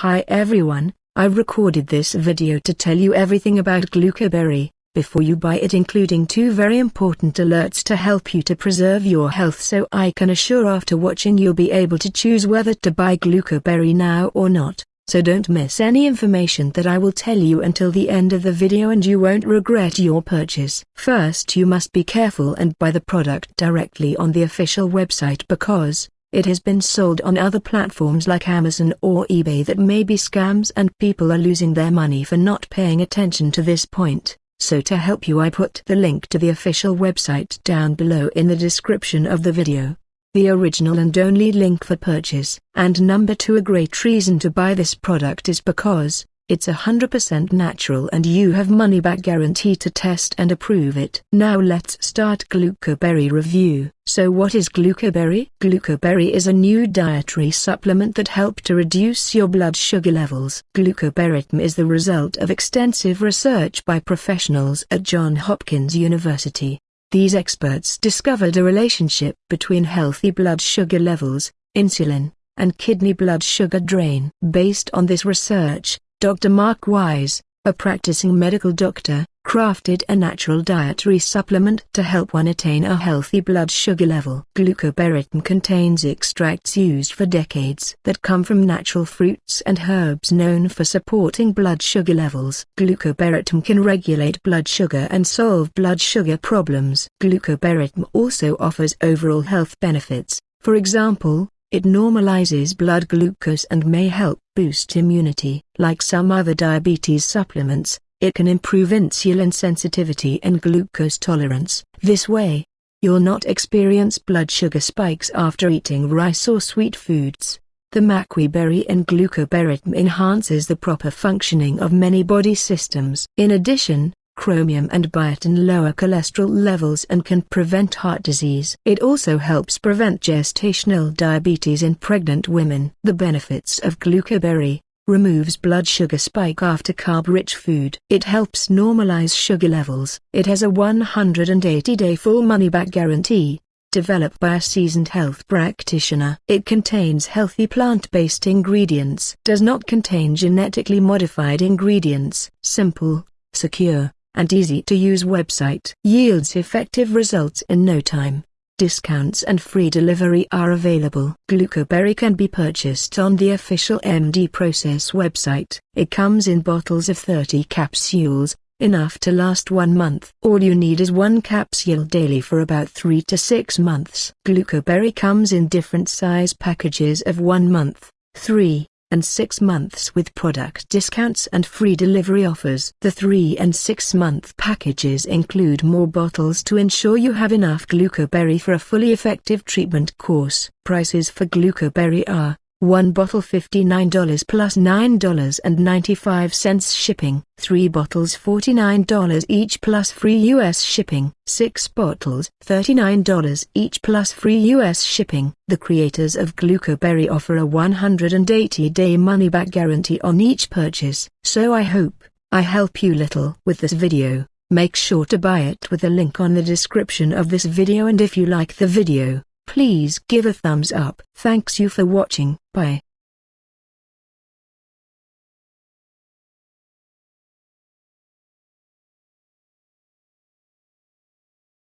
Hi everyone, I recorded this video to tell you everything about Glucoberry, before you buy it including two very important alerts to help you to preserve your health so I can assure after watching you'll be able to choose whether to buy Glucoberry now or not, so don't miss any information that I will tell you until the end of the video and you won't regret your purchase. First you must be careful and buy the product directly on the official website because, it has been sold on other platforms like Amazon or eBay that may be scams and people are losing their money for not paying attention to this point. So to help you I put the link to the official website down below in the description of the video. The original and only link for purchase. And number 2 a great reason to buy this product is because, it's 100% natural and you have money back guarantee to test and approve it. Now let's start Glucoberry review. So what is Glucoberry? Glucoberry is a new dietary supplement that helps to reduce your blood sugar levels. Glucoberry is the result of extensive research by professionals at Johns Hopkins University. These experts discovered a relationship between healthy blood sugar levels, insulin, and kidney blood sugar drain. Based on this research, Dr. Mark Wise, a practicing medical doctor, crafted a natural dietary supplement to help one attain a healthy blood sugar level. Glucoberry contains extracts used for decades that come from natural fruits and herbs known for supporting blood sugar levels. Glucoberry can regulate blood sugar and solve blood sugar problems. Glucoberry also offers overall health benefits, for example, it normalizes blood glucose and may help boost immunity. Like some other diabetes supplements, it can improve insulin sensitivity and glucose tolerance. This way, you'll not experience blood sugar spikes after eating rice or sweet foods. The maqui berry and glucoberry enhances the proper functioning of many body systems. In addition, chromium and biotin lower cholesterol levels and can prevent heart disease. It also helps prevent gestational diabetes in pregnant women. The benefits of glucoberry removes blood sugar spike after carb-rich food. It helps normalize sugar levels. It has a 180-day full money-back guarantee, developed by a seasoned health practitioner. It contains healthy plant-based ingredients. Does not contain genetically modified ingredients. Simple, secure, and easy-to-use website yields effective results in no time. Discounts and free delivery are available. Glucoberry can be purchased on the official MD Process website. It comes in bottles of 30 capsules, enough to last one month. All you need is one capsule daily for about 3 to 6 months. Glucoberry comes in different size packages of 1 month, 3, and 6 months with product discounts and free delivery offers. The 3 and 6 month packages include more bottles to ensure you have enough glucoberry for a fully effective treatment course. Prices for glucoberry are one bottle $59 plus $9.95 shipping. 3 bottles $49 each plus free US shipping. 6 bottles $39 each plus free US shipping. The creators of Glucoberry offer a 180-day money-back guarantee on each purchase. So I hope, I help you little with this video. Make sure to buy it with the link on the description of this video and if you like the video, Please give a thumbs up. Thanks you for watching. Bye.